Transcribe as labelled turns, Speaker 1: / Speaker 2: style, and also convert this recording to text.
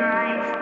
Speaker 1: life.